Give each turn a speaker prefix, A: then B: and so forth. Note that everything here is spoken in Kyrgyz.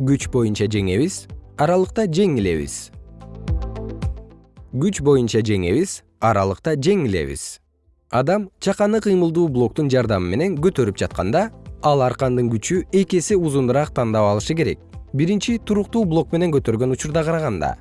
A: күч боюнча жеңебиз аралыкта жеңилебиз. Күч боюнча жеңебиз аралыкта жеңилебиз. Адам чаканы кыймылдуу блоктун жардамы менен көтөрүп жатканда ал аркандын күчү эки эсе узунураак тандап алышы керек. Биринчи туруктуу блок менен көтөргөн учурда караганда.